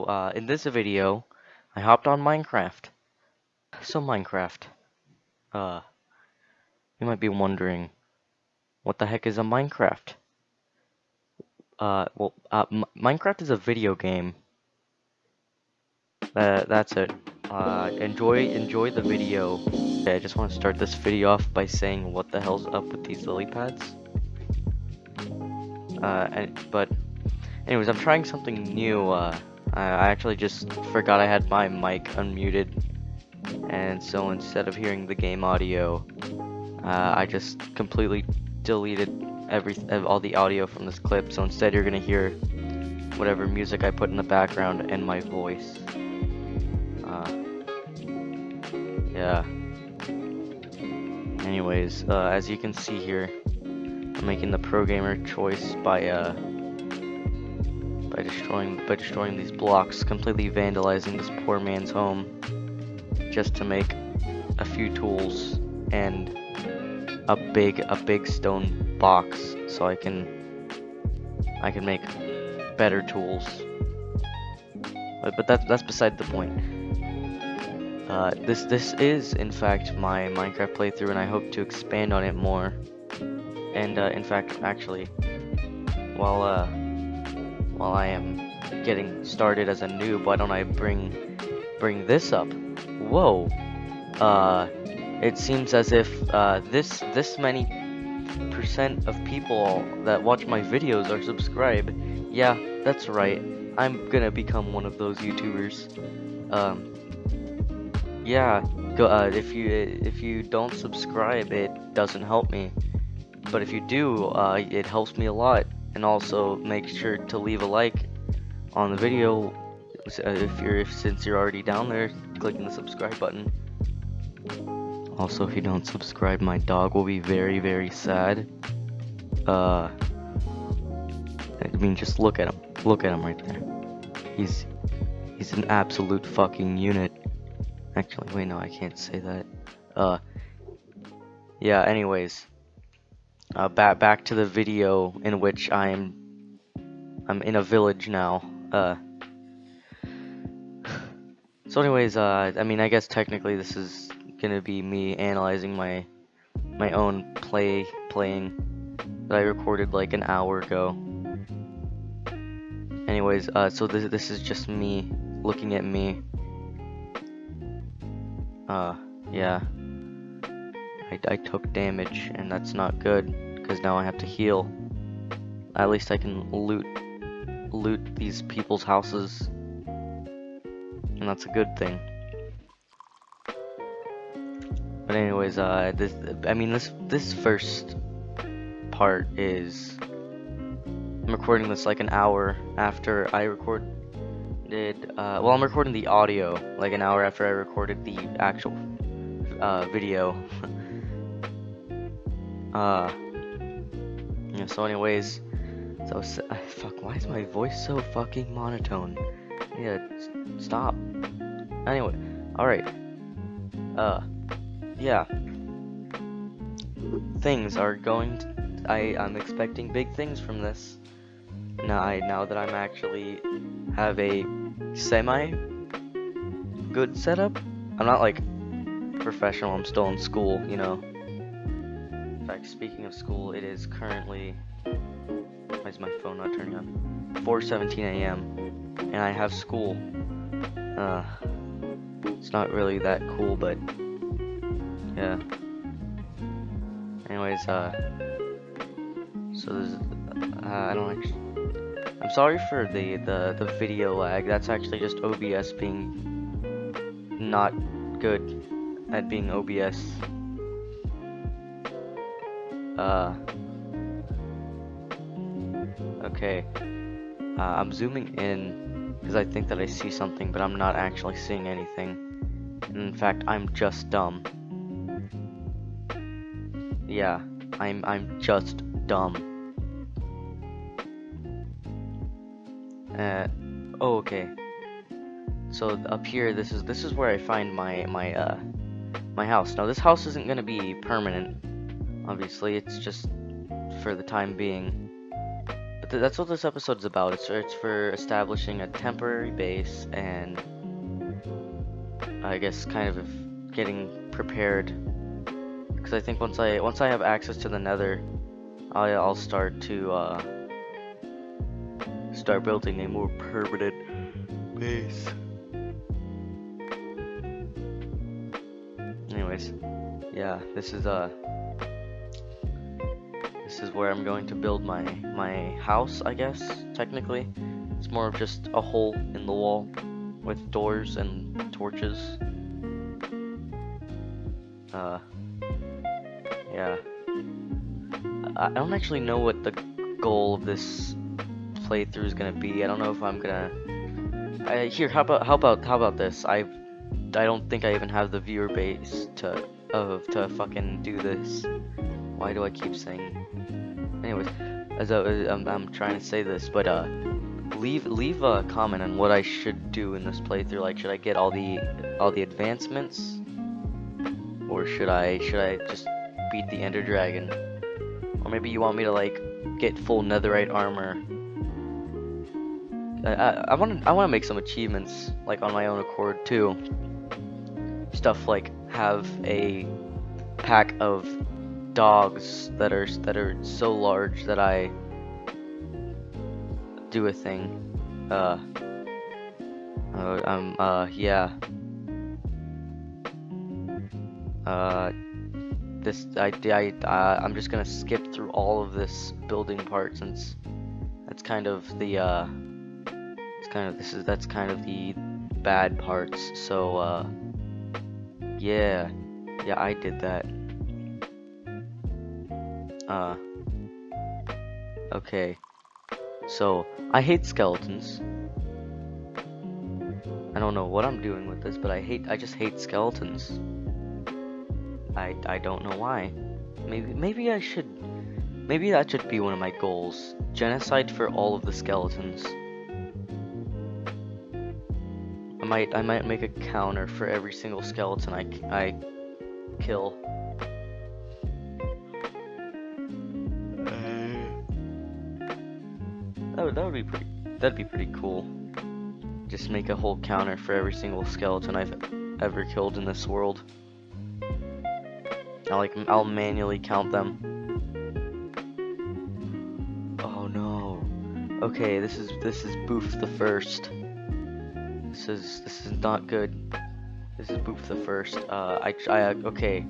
Uh, in this video, I hopped on Minecraft. So Minecraft, uh, you might be wondering, what the heck is a Minecraft? Uh, well, uh, Minecraft is a video game. Uh, that's it. Uh, enjoy, enjoy the video. Okay, I just want to start this video off by saying what the hell's up with these lily pads. Uh, and, but, anyways, I'm trying something new, uh, I actually just forgot I had my mic unmuted. And so instead of hearing the game audio uh, I just completely deleted every all the audio from this clip. So instead you're gonna hear whatever music I put in the background and my voice. Uh, yeah. Anyways uh, as you can see here I'm making the pro gamer choice by uh, by destroying by destroying these blocks, completely vandalizing this poor man's home just to make a few tools and a big a big stone box so I can I can make better tools. But, but that's that's beside the point. Uh, this this is in fact my Minecraft playthrough and I hope to expand on it more. And uh, in fact actually while uh while I am getting started as a noob, why don't I bring bring this up? Whoa. Uh, it seems as if uh, this this many percent of people that watch my videos are subscribed. Yeah, that's right. I'm gonna become one of those YouTubers. Um, yeah, go, uh, if you if you don't subscribe, it doesn't help me. But if you do, uh, it helps me a lot and also make sure to leave a like on the video. Uh, if you're if, since you're already down there clicking the subscribe button. Also if you don't subscribe my dog will be very very sad. Uh I mean just look at him. Look at him right there. He's he's an absolute fucking unit. Actually wait no I can't say that. Uh yeah anyways uh, back back to the video in which I'm I'm in a village now. Uh, so anyways, uh, I mean, I guess technically this is gonna be me analyzing my my own play playing that I recorded like an hour ago. Anyways, uh, so this this is just me looking at me. Uh, yeah. I, I took damage, and that's not good, because now I have to heal. At least I can loot loot these people's houses, and that's a good thing. But anyways, uh, this, I mean, this, this first part is, I'm recording this like an hour after I recorded, uh, well, I'm recording the audio like an hour after I recorded the actual, uh, video. Uh, yeah, so anyways, so, uh, fuck, why is my voice so fucking monotone? Yeah, stop. Anyway, alright. Uh, yeah. Things are going I, I'm expecting big things from this. Now, I, now that I'm actually have a semi good setup. I'm not like professional, I'm still in school, you know. In fact, speaking of school, it is currently... Why is my phone not turning on? 4.17 a.m. And I have school. Uh, it's not really that cool, but... Yeah. Anyways, uh... So there's... Uh, I don't actually... I'm sorry for the, the, the video lag. That's actually just OBS being not good at being OBS. Uh. Okay. Uh, I'm zooming in because I think that I see something, but I'm not actually seeing anything. in fact, I'm just dumb. Yeah, I'm I'm just dumb. Uh. Oh, okay. So up here, this is this is where I find my my uh my house. Now this house isn't gonna be permanent. Obviously, it's just for the time being. But th- that's what this episode's about. It's it's for establishing a temporary base and I guess kind of getting prepared. Because I think once I once I have access to the Nether, I'll I'll start to uh, start building a more permanent base. Anyways, yeah, this is uh this is where I'm going to build my my house, I guess, technically. It's more of just a hole in the wall with doors and torches. Uh yeah. I I don't actually know what the goal of this playthrough is gonna be. I don't know if I'm gonna. I, here, how about how about how about this? I I don't think I even have the viewer base to of to fucking do this. Why do I keep saying? Anyways, as I, I'm, I'm trying to say this, but uh, leave leave a comment on what I should do in this playthrough. Like, should I get all the all the advancements, or should I should I just beat the Ender Dragon? Or maybe you want me to like get full Netherite armor. I want to I want to make some achievements like on my own accord too. Stuff like have a pack of dogs that are that are so large that I do a thing. Uh. Uh, um. Uh. Yeah. Uh. This. I. I. Uh, I'm just gonna skip through all of this building part since that's kind of the. Uh. It's kind of. This is. That's kind of the bad parts. So. Uh. Yeah. Yeah. I did that. Uh. Okay. So, I hate skeletons. I don't know what I'm doing with this, but I hate I just hate skeletons. I I don't know why. Maybe maybe I should maybe that should be one of my goals. Genocide for all of the skeletons. I might I might make a counter for every single skeleton I I kill. Would, that would be pretty. That'd be pretty cool. Just make a whole counter for every single skeleton I've ever killed in this world. I'll like I'll manually count them. Oh no. Okay, this is this is Boof the first. This is this is not good. This is Boof the first. Uh, I I okay.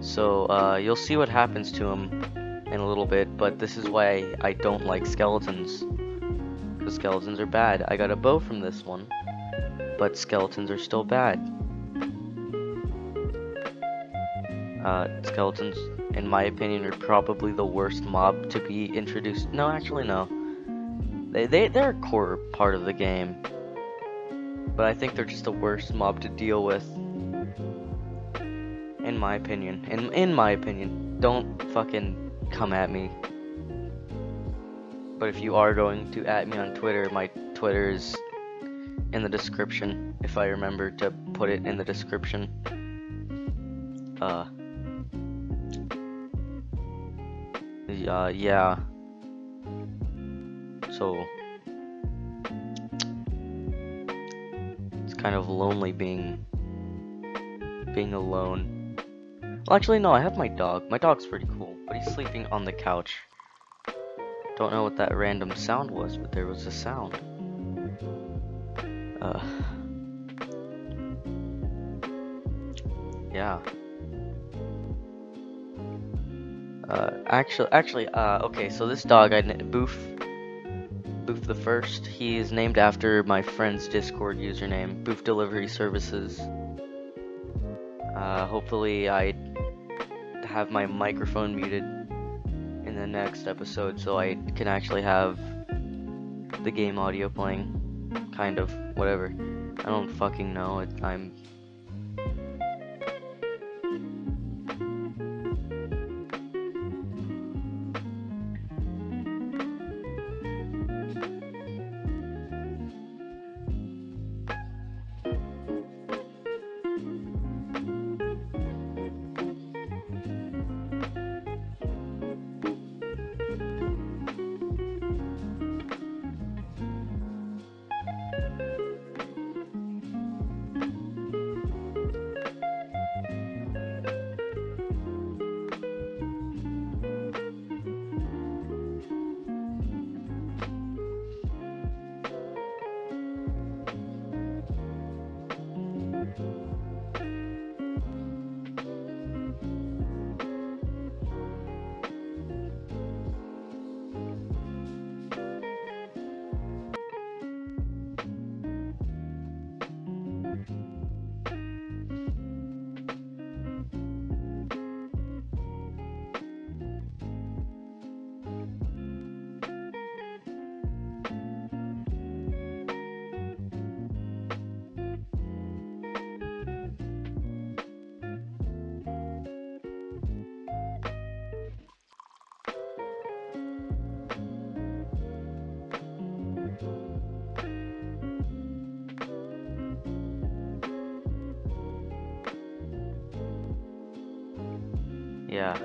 So uh, you'll see what happens to him in a little bit, but this is why I don't like skeletons. Because skeletons are bad. I got a bow from this one, but skeletons are still bad. Uh, skeletons, in my opinion, are probably the worst mob to be introduced. No, actually, no. They, they, they're a core part of the game. But I think they're just the worst mob to deal with. In my opinion. In, in my opinion. Don't fucking come at me. But if you are going to at me on Twitter, my Twitter is in the description, if I remember to put it in the description. Uh, uh yeah. So, it's kind of lonely being, being alone. Well, actually, no, I have my dog. My dog's pretty cool but he's sleeping on the couch. Don't know what that random sound was, but there was a sound. Uh. Yeah. Uh, actually, actually, uh, okay, so this dog, I, Boof, Boof the First, he is named after my friend's Discord username, Boof Delivery Services. Uh, hopefully I have my microphone muted in the next episode so I can actually have the game audio playing. Kind of, whatever. I don't fucking know. I'm yeah,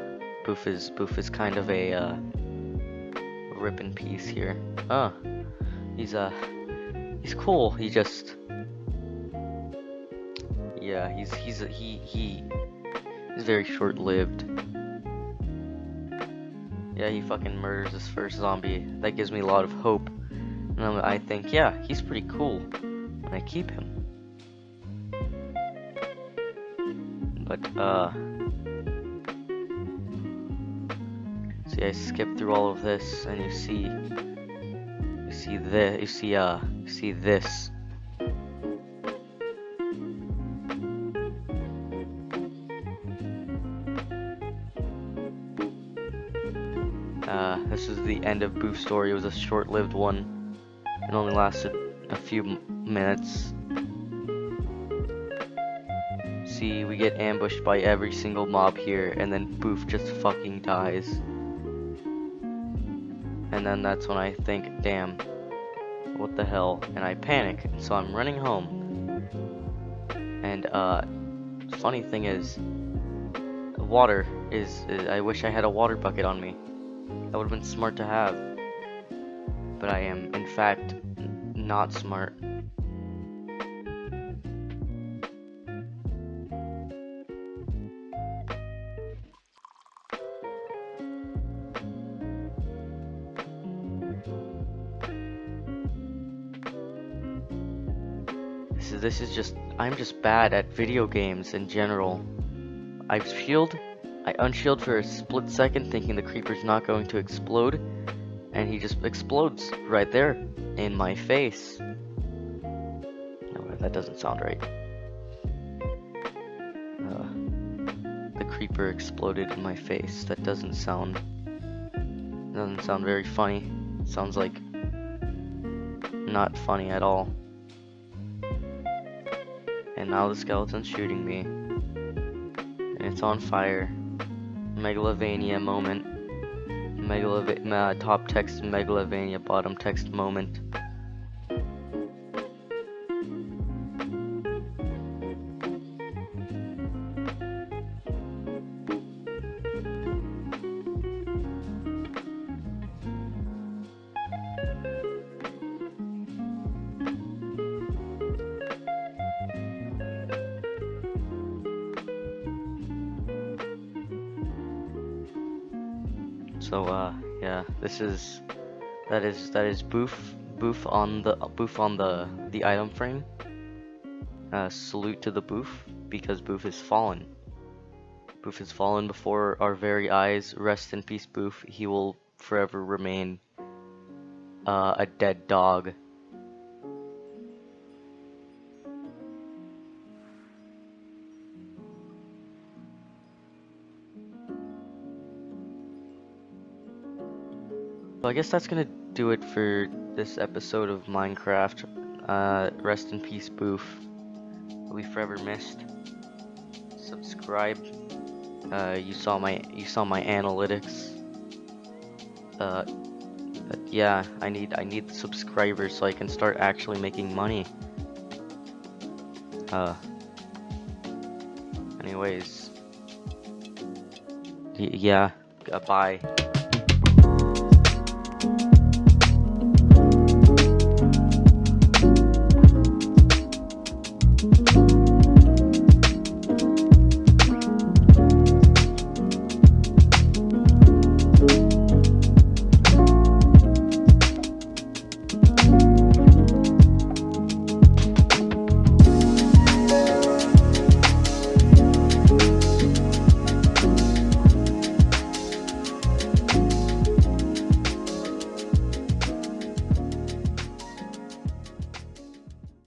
Boof is Boof is kind of a uh, rip in peace here. Oh, he's uh, he's cool. He just, yeah, he's he's he he he's very short-lived. Yeah, he fucking murders his first zombie. That gives me a lot of hope. And I think, yeah, he's pretty cool. And I keep him. But, uh... See, I skip through all of this, and you see... You see this, you see, uh, you see this. Uh, this is the end of Boof's story. It was a short-lived one. It only lasted a few minutes. See, we get ambushed by every single mob here, and then Boof just fucking dies. And then that's when I think, damn, what the hell? And I panic, so I'm running home. And, uh, funny thing is, water is, is I wish I had a water bucket on me. That would have been smart to have. But I am, in fact, not smart. This is, just, I'm just bad at video games in general. I've shield I unshield for a split second thinking the creeper's not going to explode, and he just explodes right there in my face. No, that doesn't sound right. Uh, the creeper exploded in my face. That doesn't sound doesn't sound very funny. Sounds like not funny at all. And now the skeleton's shooting me. And it's on fire. Megalovania moment. Megalova uh, top text Megalovania bottom text moment. So uh yeah, this is that is that is boof boof on the boof on the the item frame. Uh, salute to the boof because boof is fallen. Boof has fallen before our very eyes. Rest in peace, boof. He will forever remain uh, a dead dog. So I guess that's gonna do it for this episode of Minecraft. Uh, rest in peace, Boof. Be forever missed. Subscribe. Uh, you saw my you saw my analytics. Uh, yeah, I need I need subscribers so I can start actually making money. Uh. Anyways. yeah. Uh, bye.